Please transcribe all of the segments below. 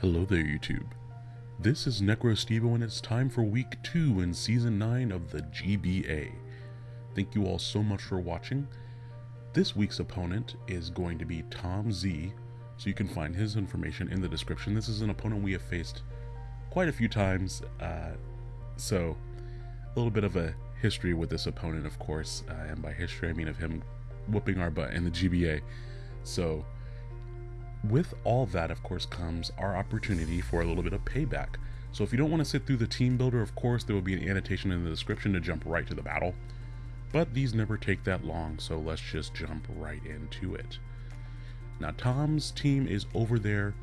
Hello there, YouTube. This is NecroStevo, and it's time for week 2 in season 9 of the GBA. Thank you all so much for watching. This week's opponent is going to be Tom Z, so you can find his information in the description. This is an opponent we have faced quite a few times, uh, so a little bit of a history with this opponent, of course, uh, and by history I mean of him whooping our butt in the GBA. So, with all that, of course, comes our opportunity for a little bit of payback. So if you don't want to sit through the team builder, of course, there will be an annotation in the description to jump right to the battle. But these never take that long, so let's just jump right into it. Now, Tom's team is over there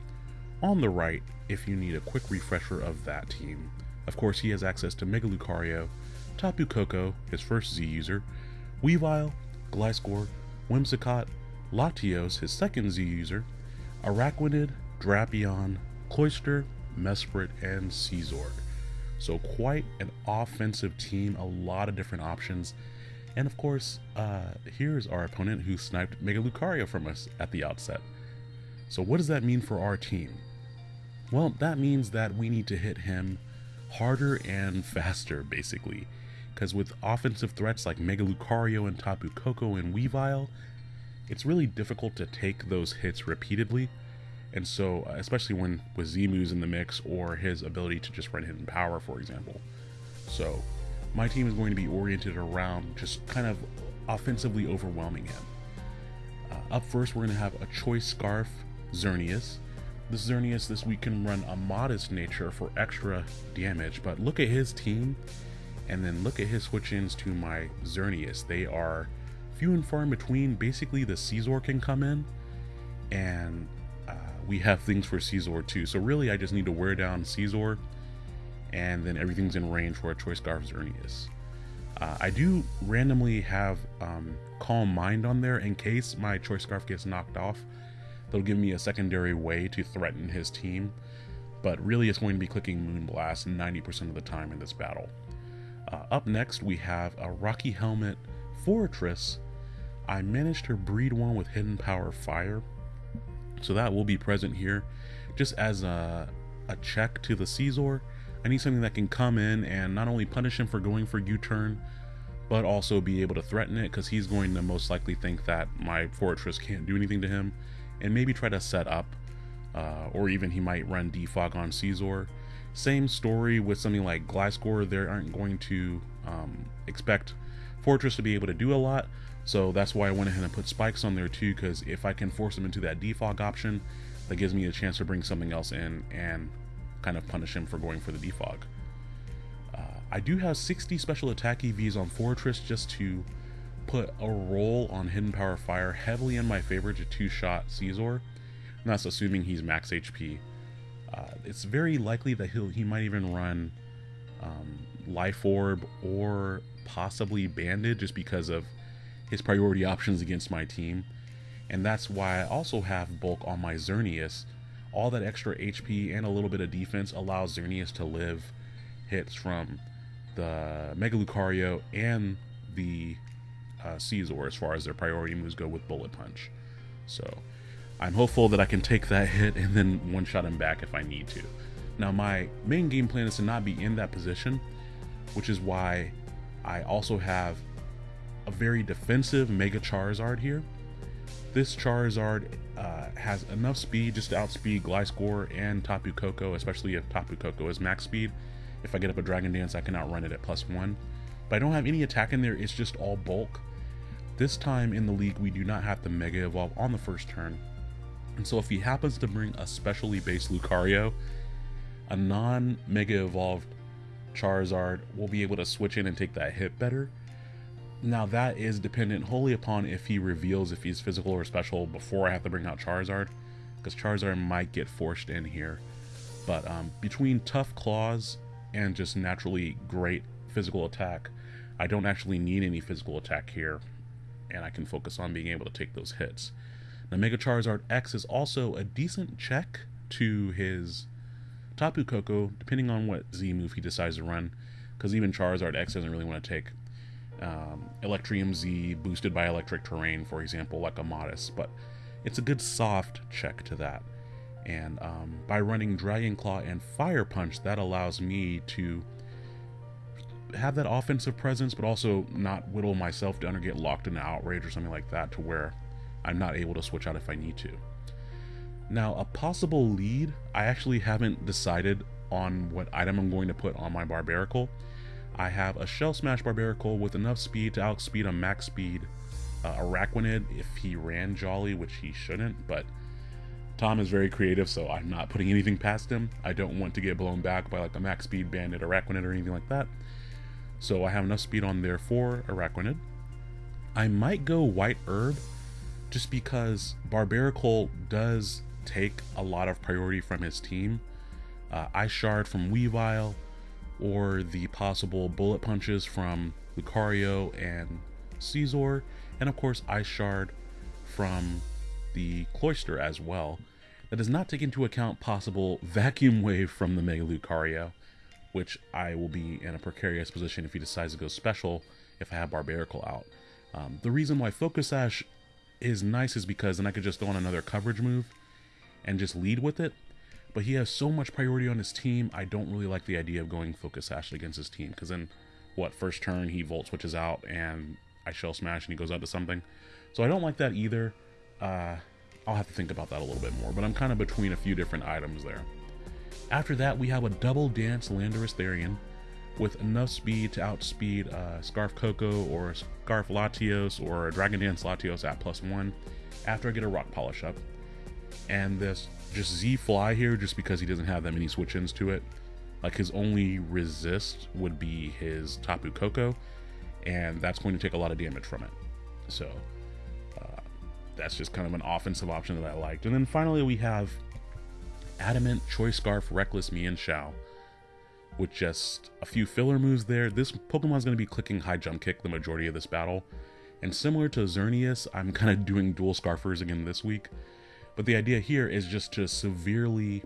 on the right if you need a quick refresher of that team. Of course, he has access to Mega Lucario, Tapu Koko, his first Z user, Weavile, Gliscor, Whimsicott, Latios, his second Z user, Araquanid, Drapion, Cloyster, Mesprit, and Scizor. So quite an offensive team, a lot of different options. And of course, uh, here's our opponent who sniped Mega Lucario from us at the outset. So what does that mean for our team? Well, that means that we need to hit him harder and faster, basically. Because with offensive threats like Mega Lucario and Tapu Koko and Weavile, it's really difficult to take those hits repeatedly. And so, uh, especially when with Z moves in the mix or his ability to just run hidden power, for example. So, my team is going to be oriented around just kind of offensively overwhelming him. Uh, up first, we're going to have a Choice Scarf Xerneas. This Xerneas this week can run a modest nature for extra damage, but look at his team, and then look at his switch-ins to my Xerneas. They are few and far in between. Basically, the Scizor can come in, and uh, we have things for Scizor too. So really, I just need to wear down Scizor, and then everything's in range for a Choice Scarf Xerneas. Uh, I do randomly have um, Calm Mind on there in case my Choice Scarf gets knocked off. That'll give me a secondary way to threaten his team, but really it's going to be clicking Moonblast 90% of the time in this battle. Uh, up next, we have a Rocky Helmet Forretress I managed to breed one with Hidden Power Fire, so that will be present here. Just as a, a check to the Scizor, I need something that can come in and not only punish him for going for U-turn, but also be able to threaten it, because he's going to most likely think that my Forretress can't do anything to him, and maybe try to set up, uh, or even he might run Defog on Scizor. Same story with something like Gliscor, they aren't going to um, expect Forretress to be able to do a lot, so that's why I went ahead and put spikes on there too, because if I can force him into that defog option, that gives me a chance to bring something else in and kind of punish him for going for the defog. Uh, I do have 60 special attack EVs on Forretress just to put a roll on Hidden Power Fire heavily in my favor to two-shot Scizor, and that's assuming he's max HP. Uh, it's very likely that he'll he might even run um, Life Orb or possibly Banded just because of his priority options against my team. And that's why I also have bulk on my Xerneas. All that extra HP and a little bit of defense allows Xerneas to live hits from the Mega Lucario and the uh, as far as their priority moves go with Bullet Punch. So I'm hopeful that I can take that hit and then one-shot him back if I need to. Now my main game plan is to not be in that position, which is why I also have a very defensive Mega Charizard here. This Charizard uh, has enough speed just to outspeed Gliscor and Tapu Koko, especially if Tapu Koko is max speed. If I get up a Dragon Dance, I can outrun it at plus one. But I don't have any attack in there, it's just all bulk. This time in the league, we do not have to Mega Evolve on the first turn. And so if he happens to bring a specially based Lucario, a non-Mega Evolved Charizard will be able to switch in and take that hit better. Now that is dependent wholly upon if he reveals if he's physical or special before I have to bring out Charizard, because Charizard might get forced in here. But um, between tough claws and just naturally great physical attack, I don't actually need any physical attack here, and I can focus on being able to take those hits. Now Mega Charizard X is also a decent check to his Tapu Koko, depending on what Z move he decides to run, because even Charizard X doesn't really want to take um, Electrium Z boosted by electric terrain, for example, like a Modest, but it's a good soft check to that. And um, by running Dragon Claw and Fire Punch, that allows me to have that offensive presence, but also not whittle myself down or get locked into outrage or something like that to where I'm not able to switch out if I need to. Now, a possible lead, I actually haven't decided on what item I'm going to put on my Barbaracle. I have a Shell Smash Barbaracle with enough speed to outspeed a max speed uh, Araquanid if he ran Jolly, which he shouldn't, but Tom is very creative, so I'm not putting anything past him. I don't want to get blown back by like a max speed bandit Araquanid or anything like that. So I have enough speed on there for Araquanid. I might go White Herb just because Barbaracle does take a lot of priority from his team. Uh, Ice Shard from Weavile, or the possible bullet punches from Lucario and Scizor, and of course Ice Shard from the Cloyster as well. That does not take into account possible Vacuum Wave from the Mega Lucario, which I will be in a precarious position if he decides to go special if I have Barbaracle out. Um, the reason why Focus Sash is nice is because then I could just throw on another coverage move and just lead with it. But he has so much priority on his team, I don't really like the idea of going Focus Sash against his team. Because then, what, first turn he Volt switches out and I Shell Smash and he goes out to something. So I don't like that either. Uh, I'll have to think about that a little bit more, but I'm kind of between a few different items there. After that, we have a double dance Landorus Therian with enough speed to outspeed uh, Scarf Koko or Scarf Latios or Dragon Dance Latios at plus one after I get a Rock Polish up. And this just Z Fly here, just because he doesn't have that many switch ins to it. Like his only resist would be his Tapu Koko, and that's going to take a lot of damage from it. So uh, that's just kind of an offensive option that I liked. And then finally, we have Adamant, Choice Scarf, Reckless Mienshao with just a few filler moves there. This Pokemon is going to be clicking High Jump Kick the majority of this battle. And similar to Xerneas, I'm kind of doing dual Scarfers again this week. But the idea here is just to severely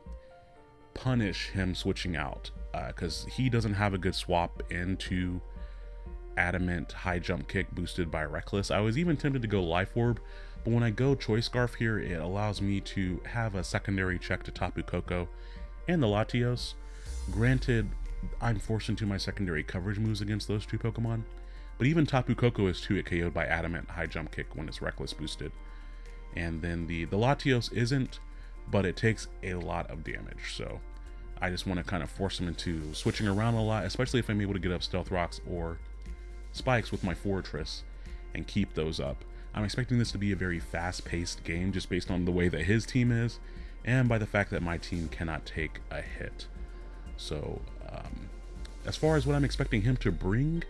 punish him switching out. Because uh, he doesn't have a good swap into Adamant High Jump Kick boosted by Reckless. I was even tempted to go Life Orb, but when I go Choice Scarf here, it allows me to have a secondary check to Tapu Koko and the Latios. Granted, I'm forced into my secondary coverage moves against those two Pokemon, but even Tapu Koko is 2 hit KO'd by Adamant High Jump Kick when it's Reckless boosted. And then the, the Latios isn't, but it takes a lot of damage, so I just want to kind of force him into switching around a lot, especially if I'm able to get up Stealth Rocks or Spikes with my Forretress and keep those up. I'm expecting this to be a very fast-paced game just based on the way that his team is and by the fact that my team cannot take a hit. So, um, as far as what I'm expecting him to bring,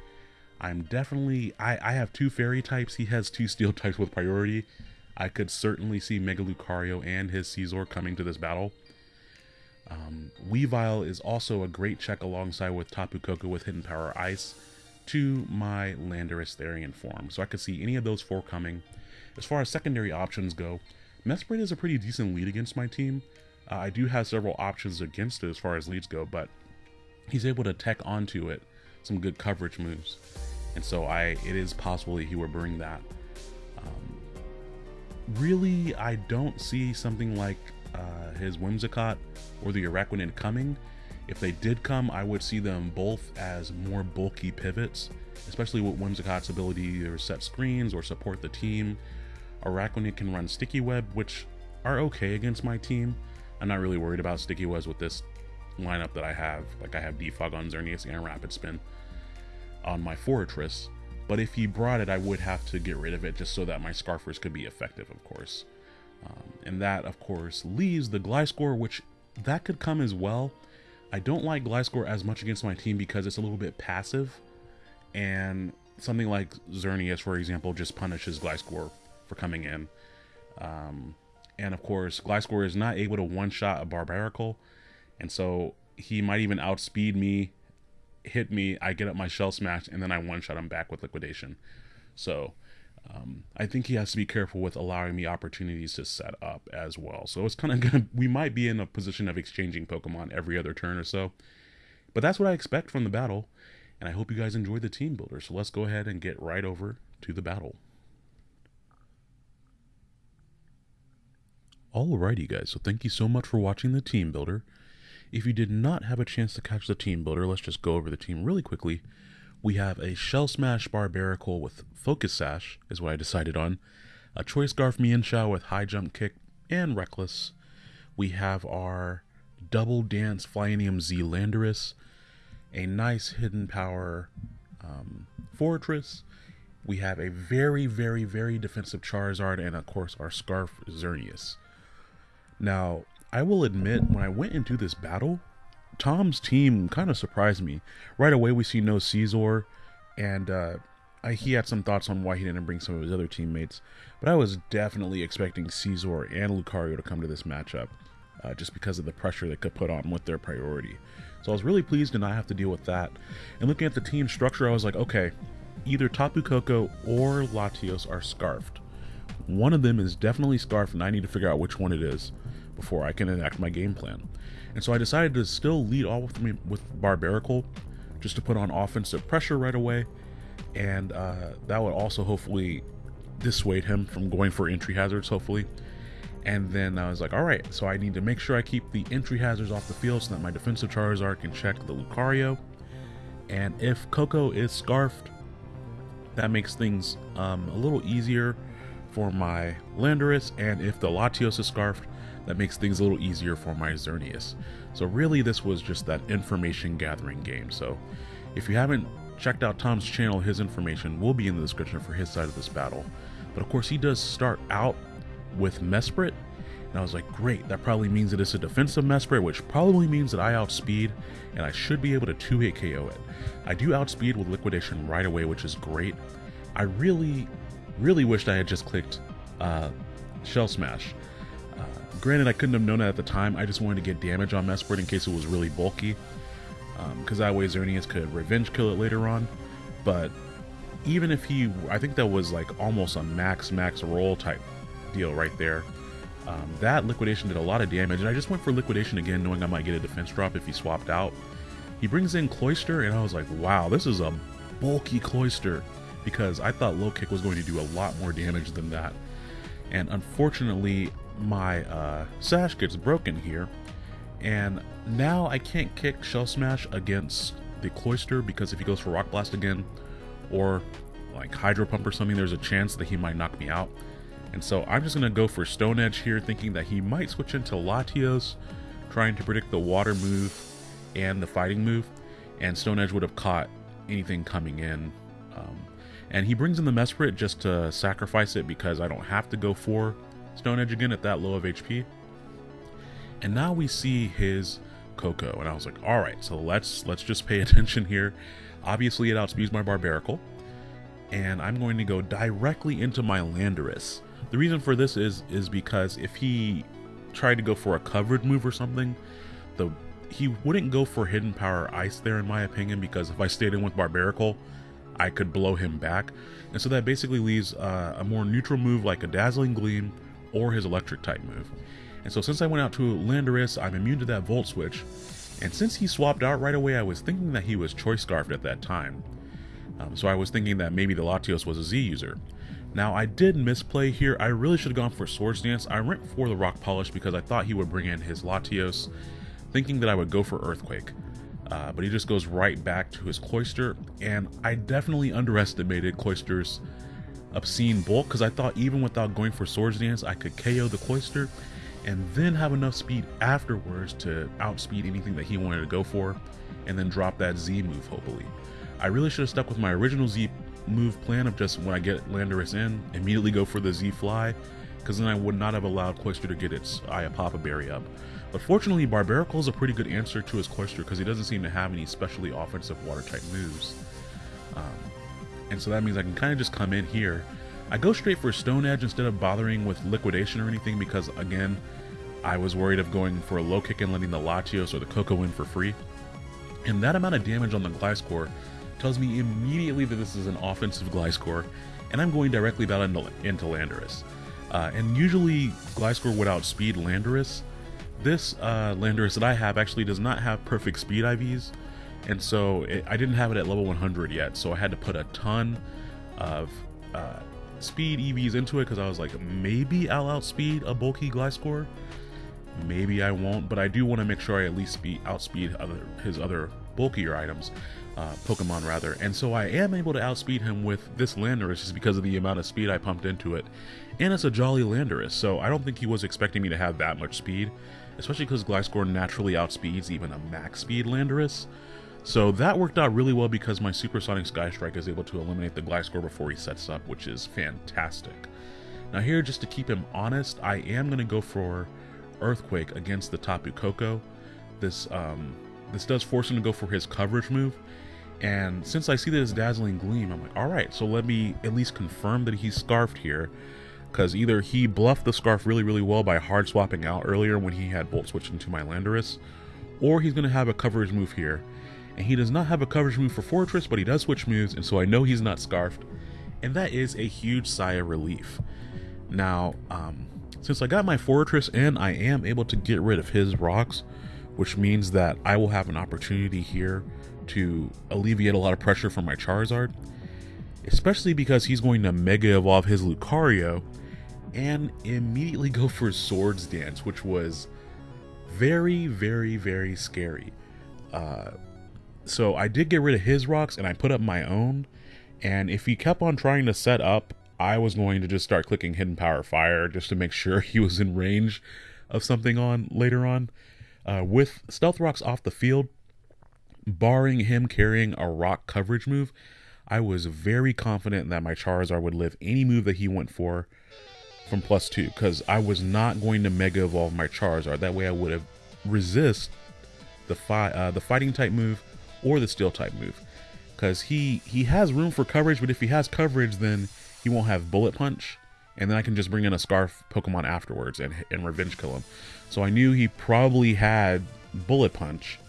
I'm definitely... I, I have two fairy types. He has two steel types with priority. I could certainly see Mega Lucario and his Scizor coming to this battle. Um, Weavile is also a great check alongside with Tapu Koko with Hidden Power Ice to my Landorus Therian form. So I could see any of those four coming. As far as secondary options go, Mesprit is a pretty decent lead against my team. Uh, I do have several options against it as far as leads go, but he's able to tech onto it some good coverage moves. And so I, it is possible that he will bring that. Really, I don't see something like uh, his Whimsicott or the Araquanid coming. If they did come, I would see them both as more bulky pivots, especially with Whimsicott's ability to set screens or support the team. Araquanid can run Sticky Web, which are okay against my team, I'm not really worried about sticky webs with this lineup that I have. Like I have Defog on Xerneas and Rapid Spin on my Forretress. But if he brought it, I would have to get rid of it just so that my Scarfers could be effective, of course. Um, and that, of course, leaves the Gliscor, which that could come as well. I don't like Gliscor as much against my team because it's a little bit passive. And something like Xerneas, for example, just punishes Gliscor for coming in. Um, and of course, Gliscor is not able to one-shot a Barbaracle, and so he might even outspeed me, hit me, I get up my Shell Smash, and then I one-shot him back with Liquidation. So um, I think he has to be careful with allowing me opportunities to set up as well. So it's kind of gonna, we might be in a position of exchanging Pokemon every other turn or so. But that's what I expect from the battle, and I hope you guys enjoy the team builder. So let's go ahead and get right over to the battle. Alrighty guys, so thank you so much for watching the team builder. If you did not have a chance to catch the team builder, let's just go over the team really quickly. We have a Shell Smash Barbaracle with Focus Sash, is what I decided on. A Choice Scarf Mienshao with High Jump Kick and Reckless. We have our Double Dance Flyinium Z Landorus. A nice Hidden Power um, Forretress. We have a very, very, very defensive Charizard and, of course, our Scarf Xerneas. Now, I will admit, when I went into this battle, Tom's team kind of surprised me. Right away, we see no Scizor, and uh, I, he had some thoughts on why he didn't bring some of his other teammates. But I was definitely expecting Scizor and Lucario to come to this matchup, uh, just because of the pressure they could put on with their priority. So I was really pleased to not have to deal with that. And looking at the team structure, I was like, okay, either Tapu Koko or Latios are scarfed. One of them is definitely Scarf, and I need to figure out which one it is before I can enact my game plan. And so I decided to still lead off with me with Barbaracle, just to put on offensive pressure right away, and uh, that would also hopefully dissuade him from going for entry hazards. Hopefully. And then I was like, all right, so I need to make sure I keep the entry hazards off the field so that my defensive Charizard can check the Lucario. And if Koko is scarfed, that makes things um, a little easier for my Landorus. And if the Latios is scarfed, that makes things a little easier for my Xerneas. So really this was just that information gathering game. So if you haven't checked out Tom's channel, his information will be in the description for his side of this battle. But of course he does start out with Mesprit, and I was like, great, that probably means that it's a defensive Mesprit, which probably means that I outspeed, and I should be able to 2-hit KO it. I do outspeed with Liquidation right away, which is great. I really, really wished I had just clicked uh, Shell Smash. Granted, I couldn't have known that at the time. I just wanted to get damage on Mesprit in case it was really bulky. Because um, that way Xerneas could revenge kill it later on. But even if he... I think that was like almost a max max roll type deal right there. Um, that liquidation did a lot of damage. And I just went for liquidation again knowing I might get a defense drop if he swapped out. He brings in Cloyster and I was like, wow, this is a bulky Cloyster. Because I thought low kick was going to do a lot more damage than that. And unfortunately, my uh, sash gets broken here, and now I can't kick Shell Smash against the Cloyster because if he goes for Rock Blast again, or like Hydro Pump or something, there's a chance that he might knock me out. And so I'm just going to go for Stone Edge here, thinking that he might switch into Latios, trying to predict the Water move and the Fighting move, and Stone Edge would have caught anything coming in. And he brings in the Mesprit just to sacrifice it because I don't have to go for Stone Edge again at that low of HP. And now we see his Koko, and I was like, all right, so let's let's just pay attention here. Obviously, it outspeeds my Barbaracle, and I'm going to go directly into my Landorus. The reason for this is is because if he tried to go for a covered move or something, the he wouldn't go for hidden power ice there in my opinion because if I stayed in with Barbaracle, I could blow him back. And so that basically leaves uh, a more neutral move like a Dazzling Gleam or his electric type move. And so since I went out to Landorus, I'm immune to that Volt Switch. And since he swapped out right away, I was thinking that he was Choice Scarfed at that time. Um, so I was thinking that maybe the Latios was a Z user. Now I did misplay here. I really should have gone for Swords Dance. I went for the Rock Polish because I thought he would bring in his Latios, thinking that I would go for Earthquake. Uh, but he just goes right back to his Cloyster, and I definitely underestimated Cloyster's obscene bulk because I thought even without going for Swords Dance, I could KO the Cloyster and then have enough speed afterwards to outspeed anything that he wanted to go for and then drop that Z move, hopefully. I really should have stuck with my original Z move plan of just when I get Landorus in, immediately go for the Z fly, because then I would not have allowed Cloyster to get its Papa Berry up. But fortunately, Barbaracle is a pretty good answer to his Cloyster because he doesn't seem to have any specially offensive water type moves. Um, and so that means I can kind of just come in here. I go straight for Stone Edge instead of bothering with Liquidation or anything because, again, I was worried of going for a low kick and letting the Latios or the Koko in for free. And that amount of damage on the Gliscor tells me immediately that this is an offensive Gliscor, and I'm going directly about into, into Landorus. Uh, and usually Gliscor would outspeed Landorus. This uh, Landorus that I have actually does not have perfect speed IVs, and so it, I didn't have it at level 100 yet, so I had to put a ton of uh, speed EVs into it because I was like, maybe I'll outspeed a bulky Gliscor. Maybe I won't, but I do want to make sure I at least speed outspeed other his other bulkier items, uh, Pokemon rather. And so I am able to outspeed him with this Landorus just because of the amount of speed I pumped into it. And it's a Jolly Landorus, so I don't think he was expecting me to have that much speed, especially because Gliscor naturally outspeeds even a max speed Landorus. So that worked out really well because my Supersonic Sky Strike is able to eliminate the Gliscor before he sets up, which is fantastic. Now here, just to keep him honest, I am going to go for Earthquake against the Tapu Koko. This um, this does force him to go for his coverage move, and since I see this Dazzling Gleam, I'm like, all right, so let me at least confirm that he's Scarfed here, because either he bluffed the Scarf really, really well by hard swapping out earlier when he had Volt Switch into my Landorus, or he's going to have a coverage move here, and he does not have a coverage move for Forretress, but he does switch moves, and so I know he's not Scarfed, and that is a huge sigh of relief. Now, um, since I got my Forretress and I am able to get rid of his rocks, which means that I will have an opportunity here to alleviate a lot of pressure from my Charizard, especially because he's going to Mega Evolve his Lucario and immediately go for Swords Dance, which was very, very, very scary. Uh, so I did get rid of his rocks and I put up my own. And if he kept on trying to set up I was going to just start clicking Hidden Power Fire just to make sure he was in range of something on later on. Uh, with Stealth Rocks off the field, barring him carrying a rock coverage move, I was very confident that my Charizard would live any move that he went for from plus two because I was not going to Mega Evolve my Charizard. That way I would have resist the fi- uh, the fighting type move or the steel type move because he he has room for coverage, but if he has coverage, then he won't have Bullet Punch, and then I can just bring in a Scarf Pokemon afterwards and, and Revenge Kill him. So I knew he probably had Bullet Punch,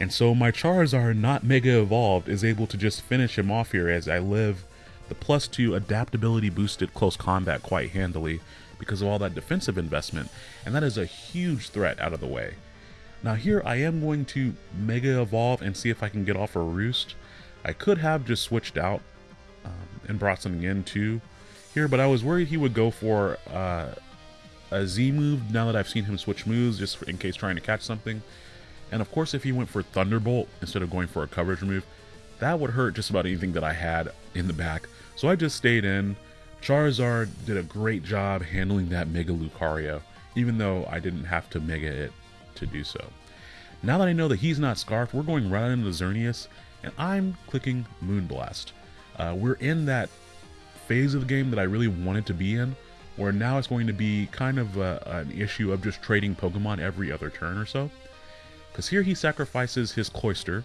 and so my Charizard, not Mega Evolved, is able to just finish him off here as I live the plus two adaptability boosted close combat quite handily because of all that defensive investment, and that is a huge threat out of the way. Now here I am going to Mega Evolve and see if I can get off a Roost. I could have just switched out um, and brought something in too here, but I was worried he would go for uh, a Z move now that I've seen him switch moves just in case trying to catch something. And of course, if he went for Thunderbolt instead of going for a coverage move, that would hurt just about anything that I had in the back. So I just stayed in. Charizard did a great job handling that Mega Lucario, even though I didn't have to Mega it to do so. Now that I know that he's not Scarfed, we're going right into Xerneas, and I'm clicking Moonblast. Uh, we're in that phase of the game that I really wanted to be in, where now it's going to be kind of a, an issue of just trading Pokemon every other turn or so. Because here he sacrifices his Cloyster,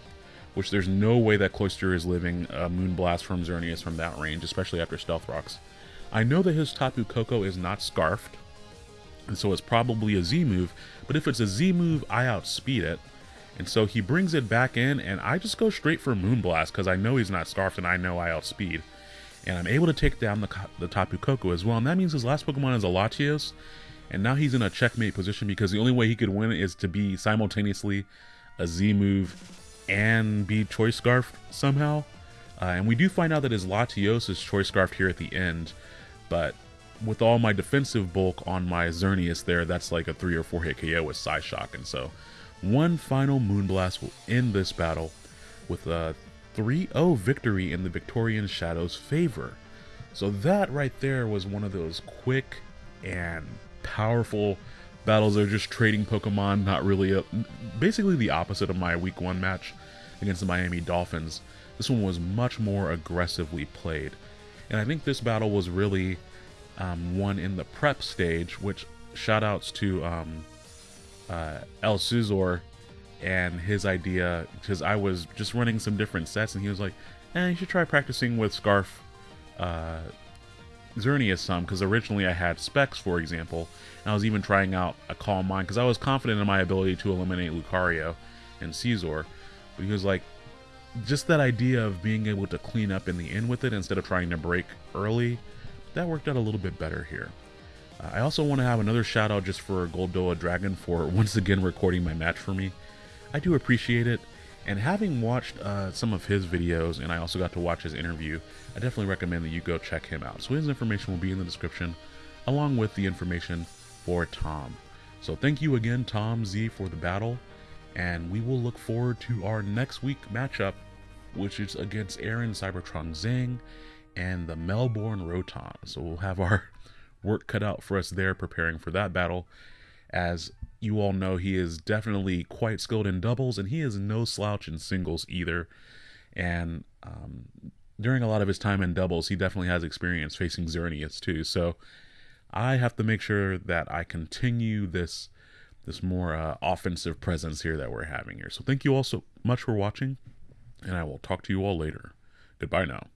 which there's no way that Cloyster is living uh, a Moonblast from Xerneas from that range, especially after Stealth Rocks. I know that his Tapu Koko is not Scarfed, and so it's probably a Z move, but if it's a Z move, I outspeed it, and so he brings it back in, and I just go straight for Moonblast because I know he's not Scarfed and I know I outspeed. And I'm able to take down the, the Tapu Koko as well. And that means his last Pokemon is a Latios. And now he's in a checkmate position because the only way he could win is to be simultaneously a Z move and be Choice Scarf somehow. Uh, and we do find out that his Latios is Choice Scarf here at the end. But with all my defensive bulk on my Xerneas there, that's like a 3 or 4 hit KO with Psyshock. And so one final Moonblast will end this battle with a 3-0 victory in the Victorian Shadow's favor. So that right there was one of those quick and powerful battles. They're just trading Pokemon, not really a, basically the opposite of my week one match against the Miami Dolphins. This one was much more aggressively played. And I think this battle was really um, one in the prep stage, which shoutouts to um, uh, El Suzor and his idea because I was just running some different sets and he was like, "Eh, you should try practicing with Scarf uh, Xerneas some because originally I had Specs, for example, and I was even trying out a Calm Mind because I was confident in my ability to eliminate Lucario and Scizor, but he was like, just that idea of being able to clean up in the end with it instead of trying to break early, that worked out a little bit better here. Uh, I also want to have another shout out just for Goldoa Dragon for once again recording my match for me. I do appreciate it, And having watched uh, some of his videos, and I also got to watch his interview, I definitely recommend that you go check him out. So his information will be in the description, along with the information for Tom. So thank you again, Tom Z, for the battle, and we will look forward to our next week matchup, which is against Aaron Cybertron Zheng and the Melbourne Roton. So we'll have our work cut out for us there preparing for that battle. As you all know, he is definitely quite skilled in doubles, and he is no slouch in singles either. And um, during a lot of his time in doubles, he definitely has experience facing Xerneas too. So I have to make sure that I continue this this more uh, offensive presence here that we're having here. So thank you all so much for watching, and I will talk to you all later. Goodbye now.